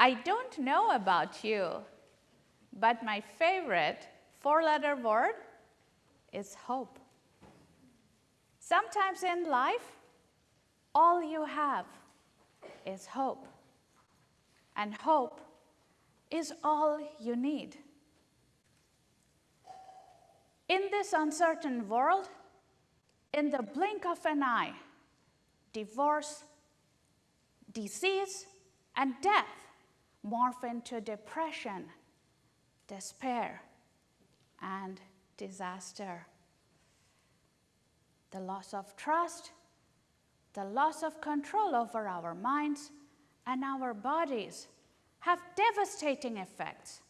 I don't know about you, but my favorite four letter word is hope. Sometimes in life, all you have is hope. And hope is all you need. In this uncertain world, in the blink of an eye, divorce, disease, and death morph into depression, despair, and disaster. The loss of trust, the loss of control over our minds and our bodies have devastating effects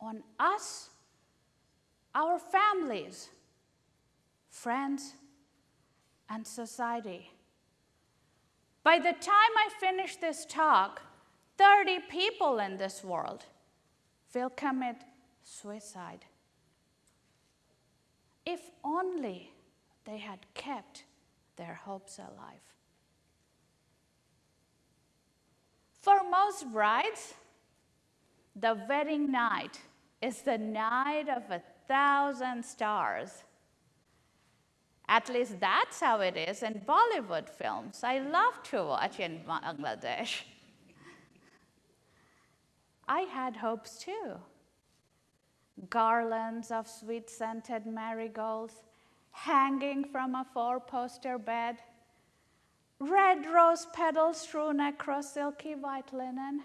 on us, our families, friends, and society. By the time I finish this talk, 30 people in this world will commit suicide. If only they had kept their hopes alive. For most brides, the wedding night is the night of a thousand stars. At least that's how it is in Bollywood films. I love to watch in Bangladesh. I had hopes too. Garlands of sweet scented marigolds hanging from a four poster bed, red rose petals strewn across silky white linen,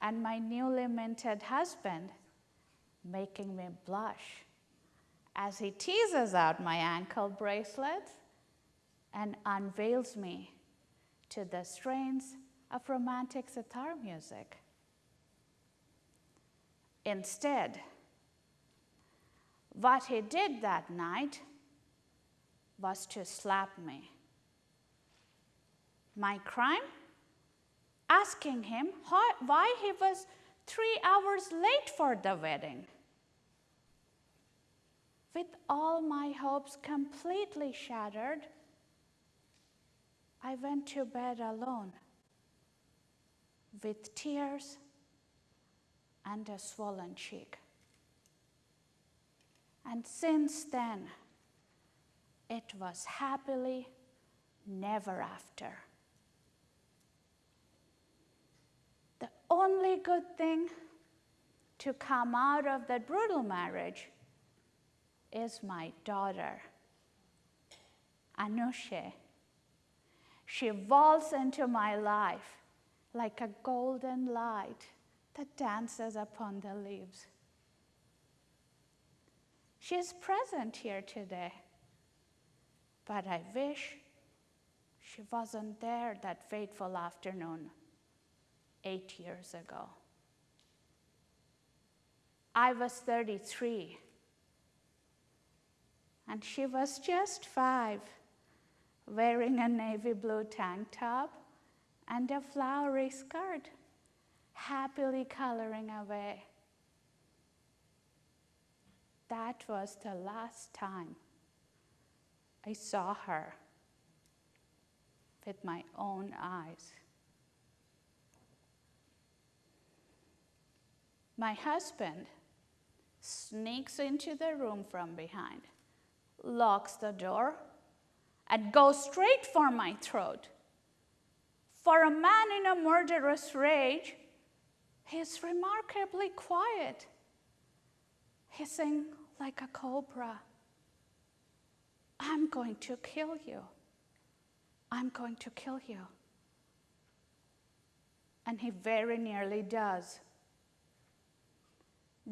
and my newly minted husband making me blush as he teases out my ankle bracelets and unveils me to the strains of romantic sitar music. Instead, what he did that night was to slap me. My crime? Asking him why he was three hours late for the wedding. With all my hopes completely shattered, I went to bed alone with tears and a swollen cheek. And since then, it was happily never after. The only good thing to come out of that brutal marriage is my daughter, Anusha. She waltzed into my life like a golden light that dances upon the leaves. She is present here today, but I wish she wasn't there that fateful afternoon eight years ago. I was 33 and she was just five, wearing a navy blue tank top and a flowery skirt, happily coloring away. That was the last time I saw her with my own eyes. My husband sneaks into the room from behind locks the door, and goes straight for my throat. For a man in a murderous rage, he's remarkably quiet, hissing like a cobra. I'm going to kill you. I'm going to kill you. And he very nearly does.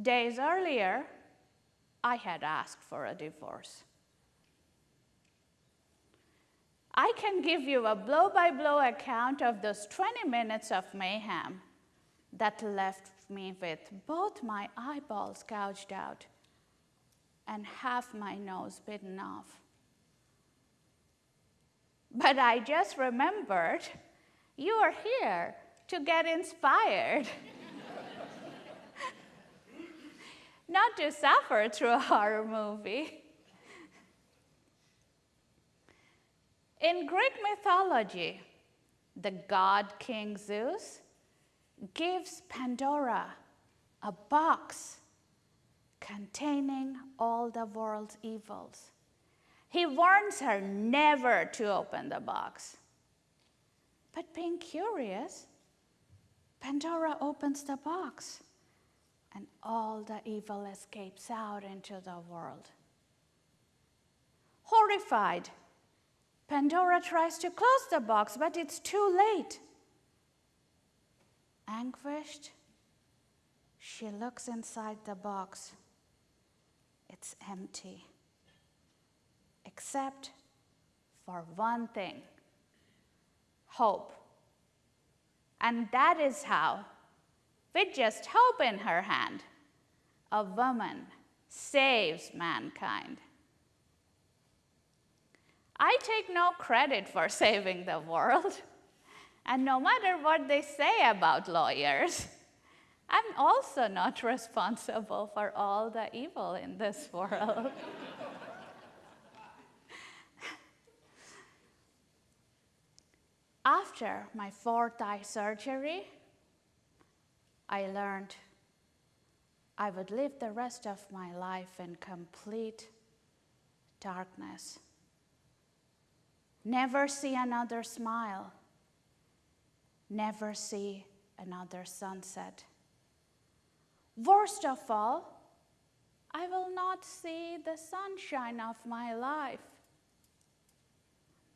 Days earlier, I had asked for a divorce. I can give you a blow by blow account of those 20 minutes of mayhem that left me with both my eyeballs gouged out and half my nose bitten off. But I just remembered you are here to get inspired, not to suffer through a horror movie. In Greek mythology, the god King Zeus gives Pandora a box containing all the world's evils. He warns her never to open the box. But being curious, Pandora opens the box and all the evil escapes out into the world. Horrified, Pandora tries to close the box, but it's too late. Anguished, she looks inside the box. It's empty, except for one thing hope. And that is how, with just hope in her hand, a woman saves mankind. I take no credit for saving the world. And no matter what they say about lawyers, I'm also not responsible for all the evil in this world. After my fourth eye surgery, I learned I would live the rest of my life in complete darkness. Never see another smile. Never see another sunset. Worst of all, I will not see the sunshine of my life.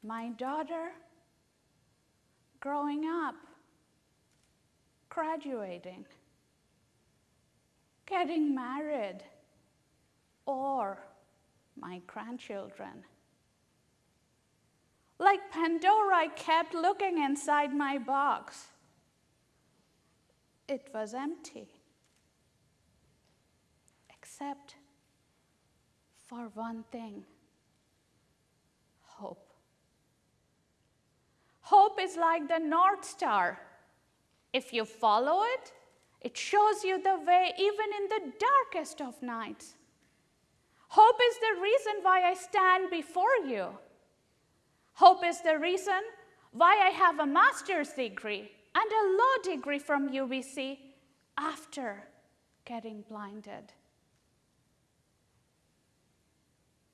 My daughter growing up, graduating, getting married, or my grandchildren. Like Pandora, I kept looking inside my box. It was empty, except for one thing hope. Hope is like the North Star. If you follow it, it shows you the way even in the darkest of nights. Hope is the reason why I stand before you. Hope is the reason why I have a master's degree and a law degree from UBC after getting blinded.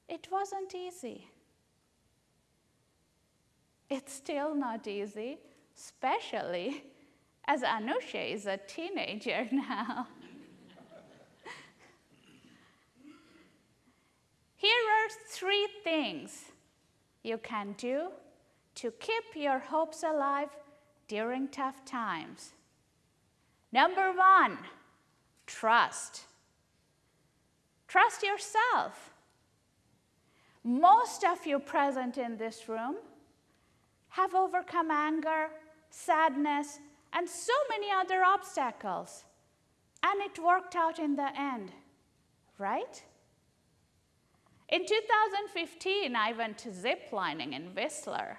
It wasn't easy. It's still not easy, especially as Anusha is a teenager now. Here are three things you can do to keep your hopes alive during tough times. Number one, trust. Trust yourself. Most of you present in this room have overcome anger, sadness, and so many other obstacles. And it worked out in the end, right? In 2015, I went to ziplining in Whistler.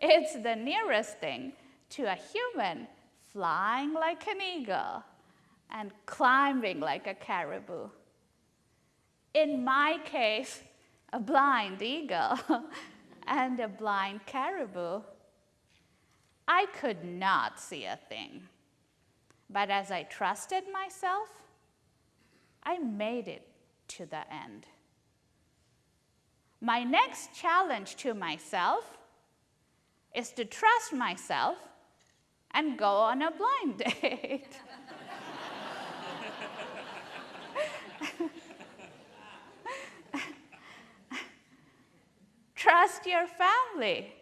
It's the nearest thing to a human flying like an eagle and climbing like a caribou. In my case, a blind eagle and a blind caribou. I could not see a thing. But as I trusted myself, I made it to the end. My next challenge to myself is to trust myself and go on a blind date. Trust your family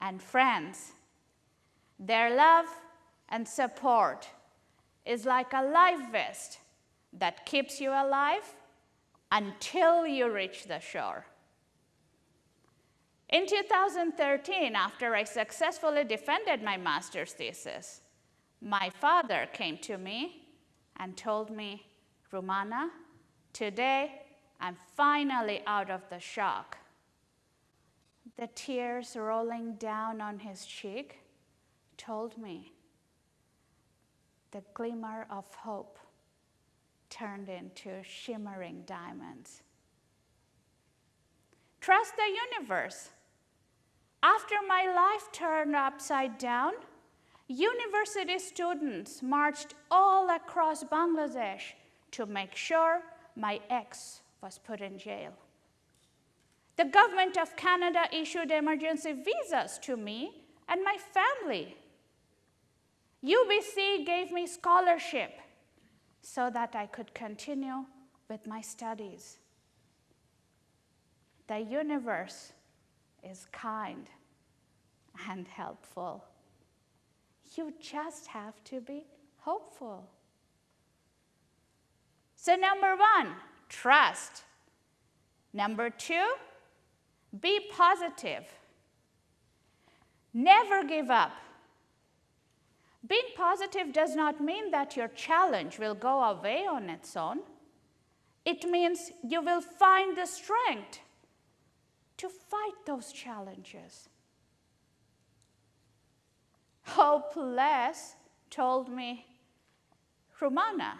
and friends. Their love and support is like a life vest that keeps you alive until you reach the shore. In 2013, after I successfully defended my master's thesis, my father came to me and told me, Rumana, today I'm finally out of the shock the tears rolling down on his cheek told me the glimmer of hope turned into shimmering diamonds. Trust the universe. After my life turned upside down, university students marched all across Bangladesh to make sure my ex was put in jail. The government of Canada issued emergency visas to me and my family. UBC gave me scholarship so that I could continue with my studies. The universe is kind and helpful. You just have to be hopeful. So, number one, trust. Number two, be positive. Never give up. Being positive does not mean that your challenge will go away on its own. It means you will find the strength to fight those challenges. Hopeless told me, Rumana,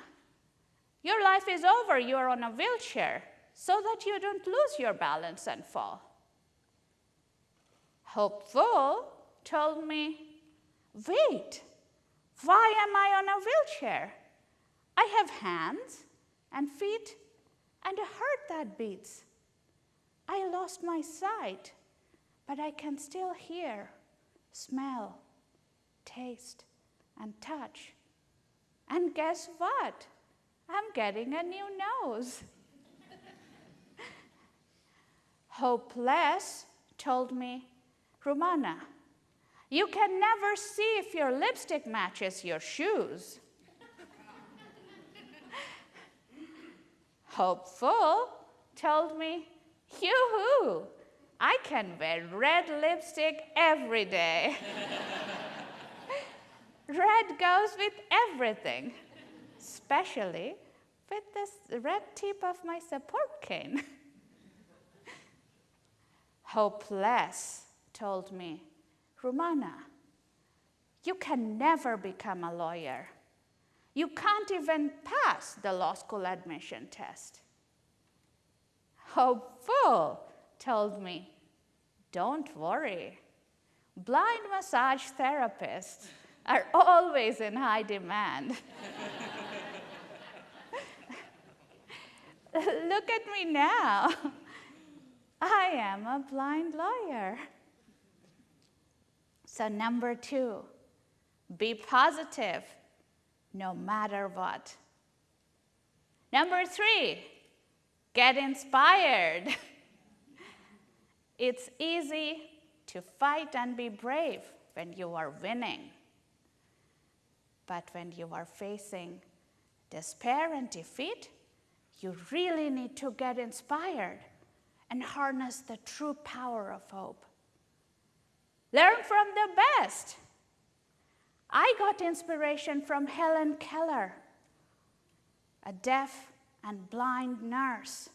your life is over. You are on a wheelchair so that you don't lose your balance and fall. Hopeful told me, Wait, why am I on a wheelchair? I have hands and feet and a heart that beats. I lost my sight, but I can still hear, smell, taste, and touch. And guess what? I'm getting a new nose. Hopeless told me, Rumana, you can never see if your lipstick matches your shoes. Hopeful told me, Yoo-hoo, I can wear red lipstick every day. red goes with everything, especially with this red tip of my support cane. Hopeless told me, Rumana, you can never become a lawyer. You can't even pass the law school admission test. Hopeful told me, don't worry. Blind massage therapists are always in high demand. Look at me now. I am a blind lawyer. So, number two, be positive no matter what. Number three, get inspired. it's easy to fight and be brave when you are winning. But when you are facing despair and defeat, you really need to get inspired and harness the true power of hope. Learn from the best. I got inspiration from Helen Keller, a deaf and blind nurse,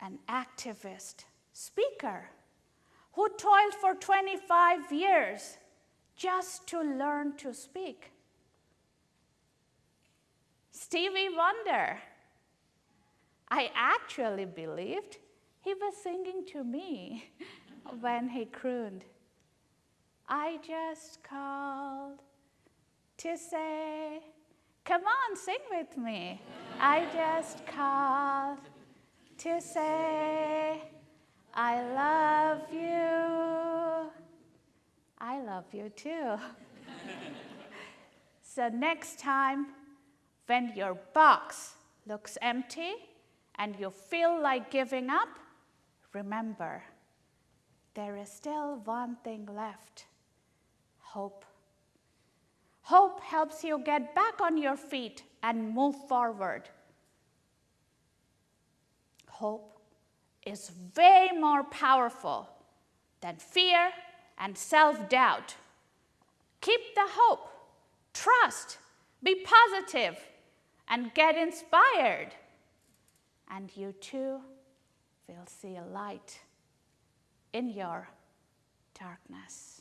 an activist, speaker, who toiled for 25 years just to learn to speak. Stevie Wonder, I actually believed he was singing to me when he crooned. I just called to say, come on, sing with me. I just called to say, I love you. I love you too. so, next time when your box looks empty and you feel like giving up, remember there is still one thing left hope. Hope helps you get back on your feet and move forward. Hope is way more powerful than fear and self doubt. Keep the hope, trust, be positive, and get inspired. And you too will see a light in your darkness.